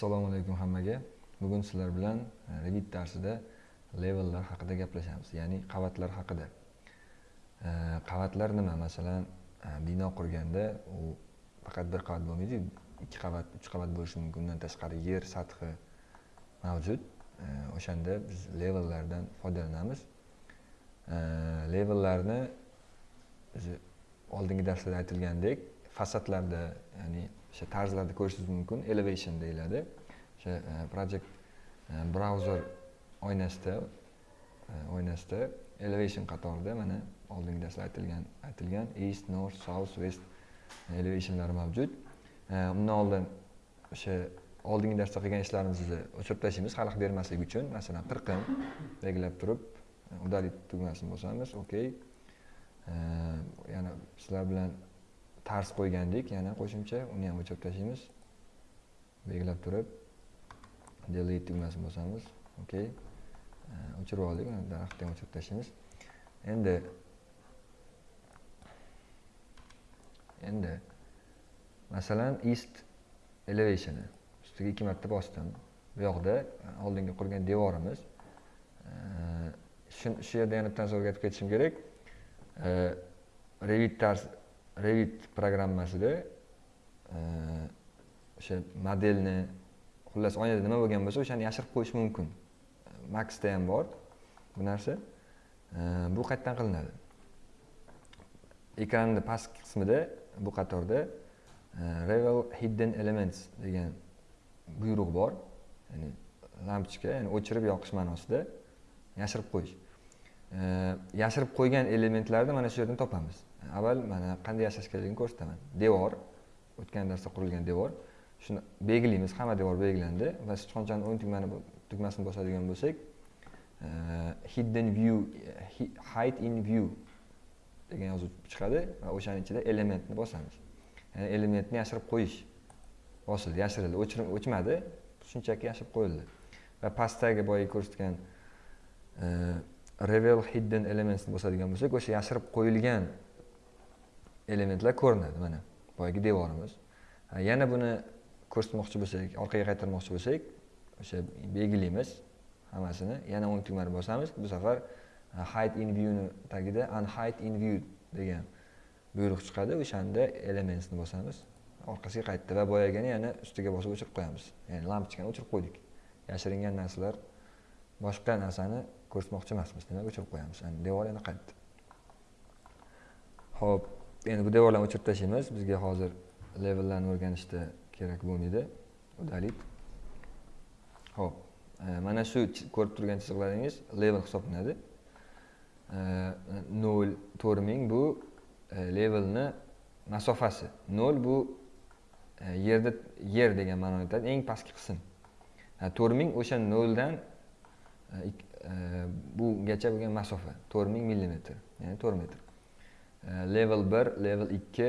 assalomu alaykum hammaga. Bugun sizlar bilan e, revit darsida levellar haqida gaplashamiz ya'ni qavatlar haqida. E, qavatlar nima? Masalan e, bino qurganda u faqat bir qavat bo'lmaydi ikki qavat uch qavat bo'lishi mumkin undan tashqari yer sathi mavjud. O'shanda biz levellardan foydalanamiz. Levellarni o'zi oldingi darslarda aytilgandek fasadlarda ya'ni o'sha tarzlarda ko'rishingiz mumkin elevation deyiladi o'sha e, project e, brauzer oynasida e, oynasida elevation qatorida mana oldingi darsda aytilgan aytilgan east north south west elevationlari mavjud. Undan oldin o'sha oldingi darsda qilgan ishlarimizni o'chirib tashlaymiz xalaqit bermaslik uchun masalan qirqim belgilab turib удалить tugmasini bosamiz okey yana sizlar bilan tars qo'ygandik. Yana qo'shimcha uni ham o'chirib tashlaymiz belgilab turib delete tugmasini bosamiz. Okey o'chirib oldik uni daraxtni ham o'chirib tashlaymiz endi endi masalan east elevationi ustiga ikki marta bosdim. Bu yoqda e, oldingi qurgan devorimiz e, shu yerda yana bitta o'rgatib ketishim kerak. E, Revit tars revit programmasida e, o'sha modelni xullas oynada nima bo'lgan bo'lsa o'shani yashirib qo'yish mumkin. Maxda ham bor bu narsa. E, bu qayerdan qilinadi? Ekranni pastki qismida bu qatorda e, revel hidden elements degan buyruq bor. Ya'ni lampochka ya'ni o'chirib yoqish ma'nosida yashirib qo'yish. Yashirib qo'ygan elementlarni mana shu yerdan topamiz. Avval mana qanday yashash kerakligini ko'rsataman. Devor o'tgan darsda qurilgan devor. Shuni belgilaymiz hamma devor belgilandi va sichqonchani o'ng tugmani tugmasini bosadigan bo'lsak e, hidden view hide in view degan yozuv chiqadi va o'shani ichida elementni bosamiz. Ya'ni elementni yashirib qo'yish bosildi yashirildi o'chmadi shunchaki yashirib qo'yildi. Va pastdagi boya ko'rsatgan e, revel hidden elements bosadigan bo'lsak o'sha yashirib qo'yilgan elementlar ko'rinadi mana boyagi devorimiz. Yana buni ko'rsatmoqchi bo'lsak orqaga qaytarmoqchi bo'lsak o'sha belgilaymiz hammasini yana o'ng tugmani bosamiz. Bu safar hide in viewni tagida unhide in view degan buyruq chiqadi. O'shanda elementsni bosamiz orqasiga qaytdi va boyagini yana ustiga bosib o'chirib qo'yamiz. Ya'ni lampochkani o'chirib qo'ydik. Yashiringan narsalar boshqa narsani ko'rsatmoqchi emasmiz demak o'chirib qo'yamiz. Devor yana qaytdi ho'p endi bu devorlarni o'chirib tashlaymiz. Bizga hozir levellarni o'rganishda kerak bo'lmaydi. Удалить ho'p e, mana shu ko'rib turgan chiziqlaringiz level hisoblanadi. E, nol to'rt ming bu e, levelni masofasi. Nol bu yerda yer degan ma'noni aytadi eng pastki qism. To'rt ming o'sha noldan bugacha bo'lgan masofa to'rt ming millimetr ya'ni to'rt metr. Level bir level ikki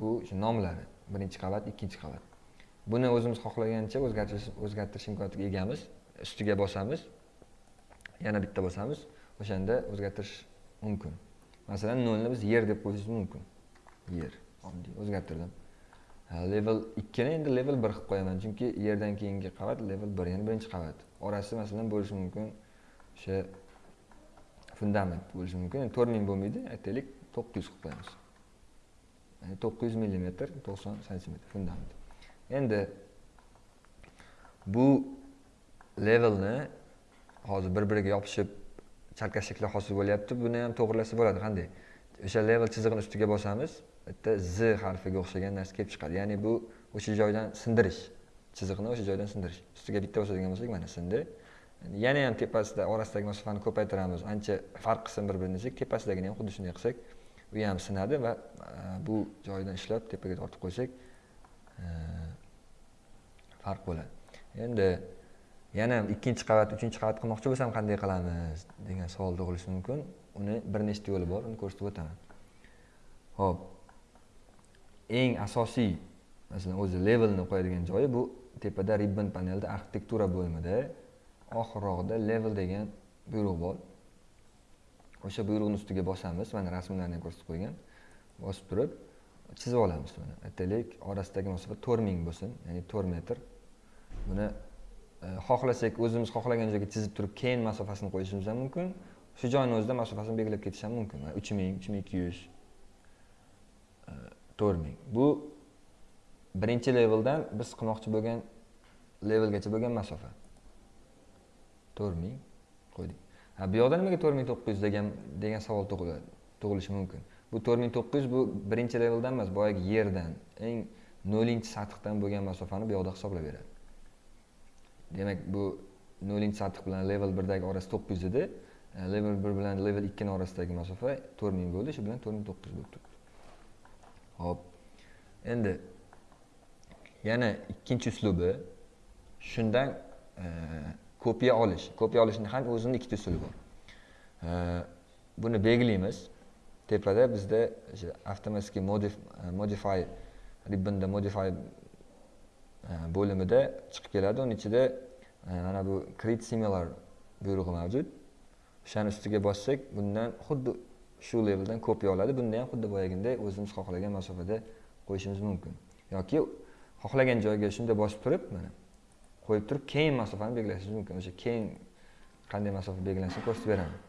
bu shu nomlari birinchi qavat ikkinchi qavat. Buni o'zimiz xohlagancha o'zgartirish o'zgartirish imkoniyatiga egamiz ustiga bosamiz yana bitta bosamiz o'shanda o'zgartirish mumkin. Masalan nolni biz yer deb qo'yishimiz mumkin. Yer oddiy o'zgartirdim level ikkini endi level bir qilib qo'yaman chunki yerdan keyingi qavat level bir ya'ni birinchi qavat. Orasi masalan bo'lishi mumkin o'sha fundament bo'lishi mumkin to'rt ming bo'lmaydi aytaylik e to'qqiz yuz qilib qo'yamiz e ya'ni to'qqiz yuz millimetr to'qson santimetr fundament. Endi bu levelni hozir bir biriga yopishib chalkashliklar hosil bo'lyapti buni ham to'g'irlasa bo'ladi. Qanday? O'sha level chizig'ini ustiga bosamiz bitta z harfiga o'xshagan narsa kelib chiqadi. Ya'ni bu o'sha joydan sindirish. Chiziqni o'sha joydan sindirish. Ustiga bitta bosadigan bo'lsak mana sindi yana ham tepasida orasidagi masofani ko'paytiramiz ancha farq qilsin bir birini desak tepasidagini ham xuddi shunday qilsak u ham sinadi va e, bu joyidan ishlab tepaga tortib qo'ysak e, farq bo'ladi. Endi yana ikkinchi qavat uchinchi qavat qilmoqchi bo'lsam qanday qilamiz degan savol tug'ilishi mumkin. Uni bir nechta yo'li bor uni ko'rsatib o'taman. Ho'p eng asosiy masalan o'zi levelni qo'yadigan joyi bu tepada ribbon panelda arxitektura bo'limida oxirrog'ida level degan buyruq bor. O'sha buyruqni ustiga bosamiz. Mana rasmlarni ham ko'rsatib qo'ygan. Bosib turib chizib olamiz buni. Aytaylik orasidagi masofa to'rt ming bo'lsin ya'ni to'rt metr. Buni e, xohlasak o'zimiz xohlagan joyga chizib turib keyin masofasini qo'yishimiz ham mumkin. Shu joyni o'zida masofasini belgilab ketish ham mumkin. Uch ming uch ming ikki yuz e, to'rt ming. Bu birinchi leveldan biz qilmoqchi bo'lgan levelgacha bo'lgan masofa. To'rt ming qo'ydik bu yoqda nimaga to'rt ming to'qqiz yuz degan degan savol tug'iladi tug'ilishi mumkin? Bu to'rt ming to'qqiz yuz bu birinchi leveldan emas boyagi yerdan eng nollinchi sathdan bo'lgan masofani bu yoqda hisoblab beradi demak bu nollinchi sath bilan level birdagi orasi to'qqiz yuz edi. Level bir bilan level ikkini orasidagi masofa to'rt ming bo'ldi shu bilan to'rt ming to'qqiz yuz bo'lib turibdi. Ho'p. Endi yana ikkinchi uslubi shundan e, kopiya olish. Kopiya olishni ham o'zini ikkita usuli bor buni belgilaymiz. Tepada bizda o'sha avtomatik modify ribbonda modify e, bo'limida chiqib keladi. Uni ichida e, mana bu create similar buyrug'i mavjud. O'shani ustiga bossak bundan xuddi shu leveldan kopiya oladi. Bunda ham xuddi boyagiday o'zimiz xohlagan masofada qo'yishimiz mumkin. Yoki xohlagan joyga shunday bosib turib mana qo'yib turib keyin masofani belgilashingiz mumkin. O'sha keyin qanday masofa belgilanishini ko'rsatib beraman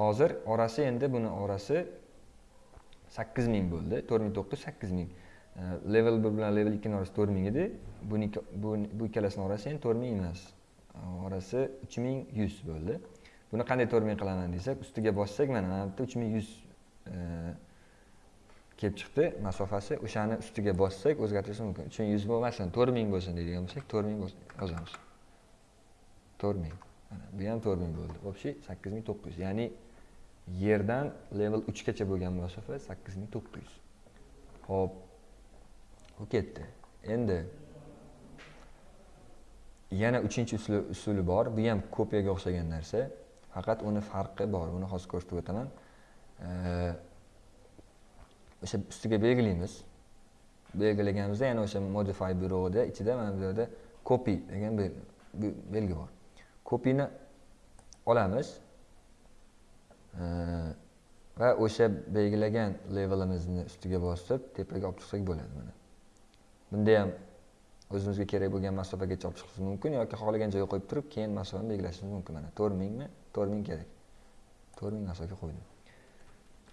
hozir orasi endi buni orasi sakkiz ming bo'ldi. To'rt ming to'qqiz sakkiz ming. Level bir bilan level ikkini orasi to'rt ming edi. Buniki bu ikkalasini orasi endi to'rt ming emas. Orasi uch ming yuz bo'ldi. Buni qanday to'rt ming qilaman desak ustiga bossak mana mana bu yerda uch ming yuz kelib chiqdi masofasi o'shani ustiga bossak o'zgartirish mumkin. Uch ming yuz bo'lmasin to'rt ming bo'lsin deydigan bo'lsak to'rt ming yozamiz to'rt ming. Mana bu ham to'rt ming bo'ldi. Общий sakkiz ming to'qqiz yuz. Ya'ni yerdan level uchgacha bo'lgan masofa sakkiz ming to'qqiz yuz. Ho'p. U ketdi. Endi yana uchinchi usuli bor. Bu ham kopiyaga o'xshagan narsa. Faqat uni farqi bor. Uni hozir ko'rsatib o'taman. O'sha ustiga belgilaymiz belgilaganimizda yana o'sha modify buyrug'ida ichida mana bu yerda copy degan belgi bor copyni olamiz va o'sha belgilagan levelimizni ustiga bosib tepaga olib chiqsak bo'ladi mana bunda ham o'zimizga kerak bo'lgan masofagacha olib chiqishimiz mumkin yoki xohlagan joyga qo'yib turib keyin masofani belgilashimiz mumkin mana. To'rt mingmi to'rt ming kerak. To'rt ming masofa qo'ydim.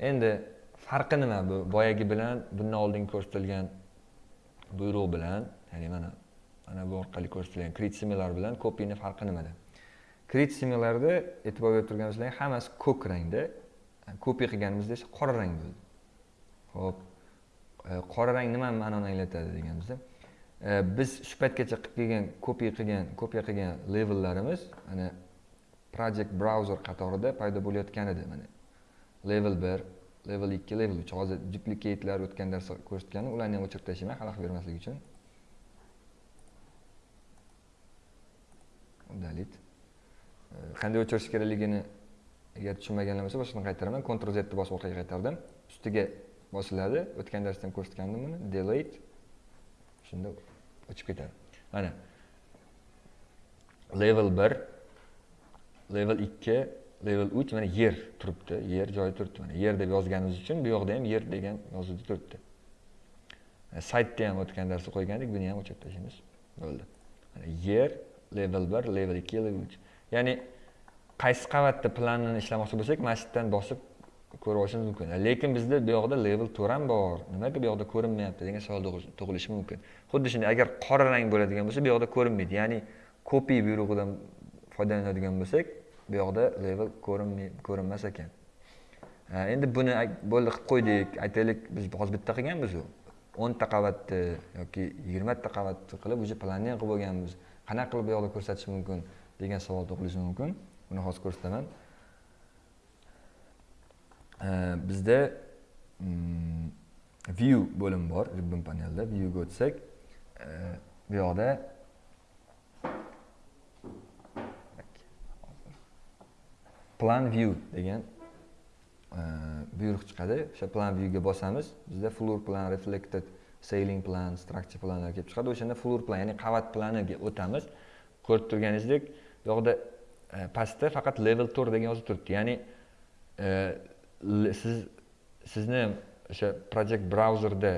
Endi farqi nima bu boyagi bilan bundan oldin ko'rsatilgan buyruq bilan ya'ni mana mana bu orqali ko'rsatilgan create similar bilan copyni farqi nimada create similarda e'tibor berib turganimizda hammasi ko'k rangda kopiya qilganimizda esa qora rang bo'ldi. Ho'p e, qora rang nima ma'noni anglatadi deganimizda. E, biz shu paytgacha qilib kelgan copy qilgan kopiya qilgan levellarimiz mana project browser qatorida paydo bo'layotgan edi mana. Level bir level 2 level 3 hozir duplicatelar o'tgan darsda ko'rsatgan ularni ham o'chirib tashlayman xalaqit bermaslik uchun. Udalit qanday o'chirish kerakligini agar tushunmaganlar bo'lsa boshqadan qaytaraman. Ctrl z bosib orqaga qaytardim. Ustiga bosiladi. O'tgan darsda ham ko'rsatgandim buni delete. Shunda o'chib ketadi. Mana. Level bir level ikki level uch mana yer turibdi. Yer joyi turibdi mana. Yer deb yozganimiz uchun bu yoqda ham yer degan yozuvda turibdi. E, saytda ham o'tgan darsda qo'ygandik buni ham o'chirib tashlaymiz. Bo'ldi. Mana yer level 1 level 2 level 3 ya'ni qaysi qavatda planini ishlamoqchi bo'lsak mana shu yerdan bosib ko'rib olishimiz mumkin. Lekin bizda bu yoqda level to'rt ham bor. Nimaga bu yoqda ko'rinmayapti degan savol tug'ilishi mumkin. Xuddi shunday agar qora rang bo'ladigan bo'lsa bu yoqda ko'rinmaydi. Ya'ni copy buyrug'idan foydalanadigan bo'lsak bu yoqda level ko'rinmas ekan. Endi buni bo'ldi qilib qo'ydik aytaylik biz hozir bitta qilganmizu. O'nta qavatni yoki yigirmata qavatni qilib уже planning qilib bo'lganmiz qanaqa qilib bu yoqda ko'rsatish mumkin degan savol tug'ilishi mumkin. Buni hozir ko'rsataman. Bizda mm, view bo'limi bor ribbon panelda viewga o'tsak bu yoqda plan view degan e, buyruq chiqadi. O'sha plan viewga bosamiz bizda floor plan reflected ceiling plan structure planlar kelib chiqadi. O'shanda floor plan ya'ni qavat planiga o'tamiz. Ko'rib turganingizdek bu yoqda e, pastda faqat level to'rt degan yozib turibdi. Ya'ni e, siz sizni o'sha project brauzerda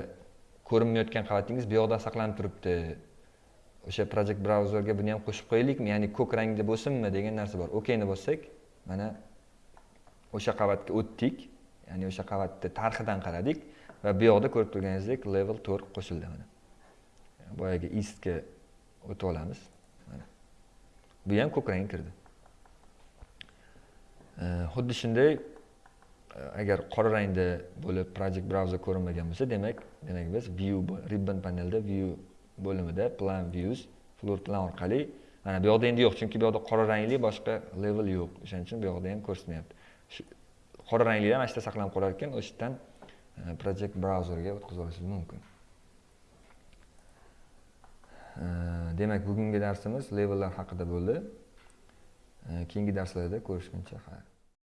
ko'rinmayotgan qavatingiz bu yoqda saqlanib turibdi. O'sha project brauzerga buni ham qo'shib qo'yaylikmi? Ya'ni ko'k rangda bo'lsinmi degan narsa bor. Okni bossak mana o'sha qavatga o'tdik. Ya'ni o'sha qavatni tarxidan qaradik va bu yoqda ko'rib turganingizdek level to'rt qo'shildi mana. Boyagi istga o'tib olamiz. Mana. Bu ham ko'k rang kirdi xuddi shunday e, agar qora rangda bo'lib project browser ko'rinmagan bo'lsa demak demak biz view ribbon panelda view bo'limida plan views floor plan orqali mana bu yoqda endi yo'q chunki bu yoqda qora rangli boshqa level yo'q. O'shaning uchun bu yoqda ham ko'rsatmayapti qora ranglilar mana shu yerda saqlanib qolar ekan o'sha yerdan e, project brauzerga o'tkazib olishingiz mumkin. E, demak bugungi darsimiz levellar haqida bo'ldi. E, keyingi darslarda ko'rishguncha xayr.